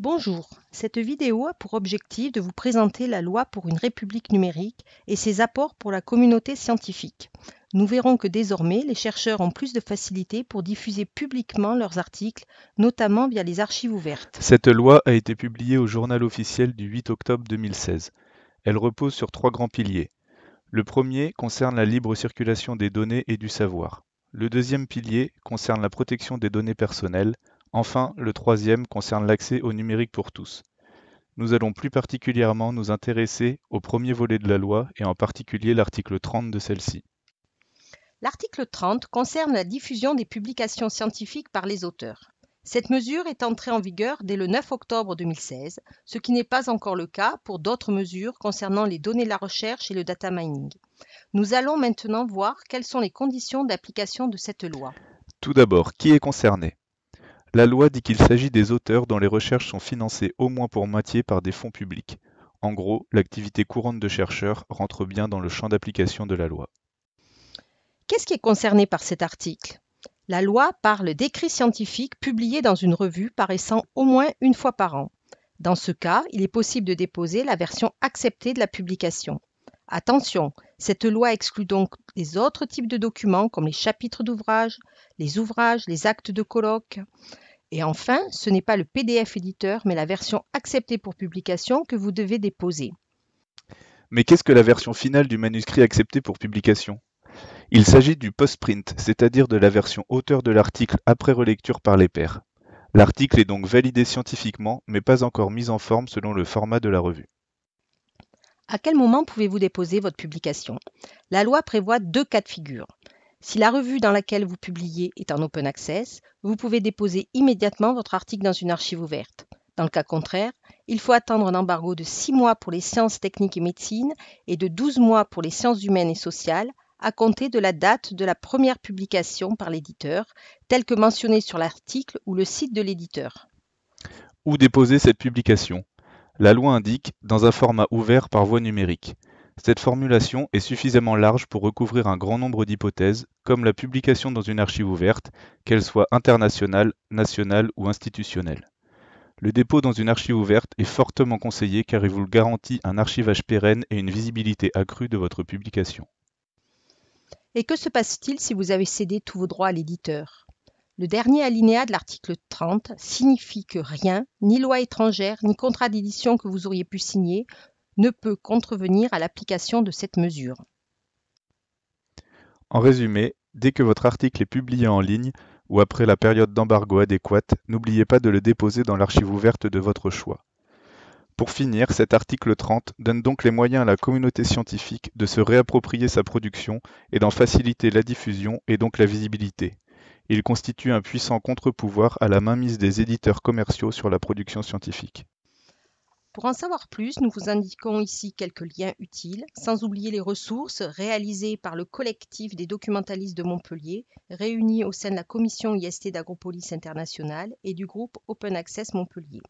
Bonjour, cette vidéo a pour objectif de vous présenter la loi pour une république numérique et ses apports pour la communauté scientifique. Nous verrons que désormais, les chercheurs ont plus de facilité pour diffuser publiquement leurs articles, notamment via les archives ouvertes. Cette loi a été publiée au journal officiel du 8 octobre 2016. Elle repose sur trois grands piliers. Le premier concerne la libre circulation des données et du savoir. Le deuxième pilier concerne la protection des données personnelles. Enfin, le troisième concerne l'accès au numérique pour tous. Nous allons plus particulièrement nous intéresser au premier volet de la loi et en particulier l'article 30 de celle-ci. L'article 30 concerne la diffusion des publications scientifiques par les auteurs. Cette mesure est entrée en vigueur dès le 9 octobre 2016, ce qui n'est pas encore le cas pour d'autres mesures concernant les données de la recherche et le data mining. Nous allons maintenant voir quelles sont les conditions d'application de cette loi. Tout d'abord, qui est concerné? La loi dit qu'il s'agit des auteurs dont les recherches sont financées au moins pour moitié par des fonds publics. En gros, l'activité courante de chercheurs rentre bien dans le champ d'application de la loi. Qu'est-ce qui est concerné par cet article? La loi parle d'écrits scientifiques publiés dans une revue paraissant au moins une fois par an. Dans ce cas, il est possible de déposer la version acceptée de la publication. Attention, cette loi exclut donc les autres types de documents comme les chapitres d'ouvrages, les ouvrages, les actes de colloque. Et enfin, ce n'est pas le PDF éditeur, mais la version acceptée pour publication que vous devez déposer. Mais qu'est-ce que la version finale du manuscrit accepté pour publication? Il s'agit du post-print, c'est-à-dire de la version auteur de l'article après relecture par les pairs. L'article est donc validé scientifiquement, mais pas encore mis en forme selon le format de la revue. À quel moment pouvez-vous déposer votre publication? La loi prévoit deux cas de figure. Si la revue dans laquelle vous publiez est en open access, vous pouvez déposer immédiatement votre article dans une archive ouverte. Dans le cas contraire, il faut attendre un embargo de 6 mois pour les sciences techniques et médecine et de 12 mois pour les sciences humaines et sociales à compter de la date de la première publication par l'éditeur, telle que mentionnée sur l'article ou le site de l'éditeur. Où déposer cette publication? La loi indique dans un format ouvert par voie numérique. Cette formulation est suffisamment large pour recouvrir un grand nombre d'hypothèses, comme la publication dans une archive ouverte, qu'elle soit internationale, nationale ou institutionnelle. Le dépôt dans une archive ouverte est fortement conseillé car il vous garantit un archivage pérenne et une visibilité accrue de votre publication. Et que se passe-t-il si vous avez cédé tous vos droits à l'éditeur? Le dernier alinéa de l'article 30 signifie que rien, ni loi étrangère, ni contrat d'édition que vous auriez pu signer, ne peut contrevenir à l'application de cette mesure. En résumé, dès que votre article est publié en ligne ou après la période d'embargo adéquate, n'oubliez pas de le déposer dans l'archive ouverte de votre choix. Pour finir, cet article 30 donne donc les moyens à la communauté scientifique de se réapproprier sa production et d'en faciliter la diffusion et donc la visibilité. Il constitue un puissant contre-pouvoir à la mainmise des éditeurs commerciaux sur la production scientifique. Pour en savoir plus, nous vous indiquons ici quelques liens utiles, sans oublier les ressources réalisées par le collectif des documentalistes de Montpellier, réunis au sein de la commission IST d'Agropolis International et du groupe Open Access Montpellier.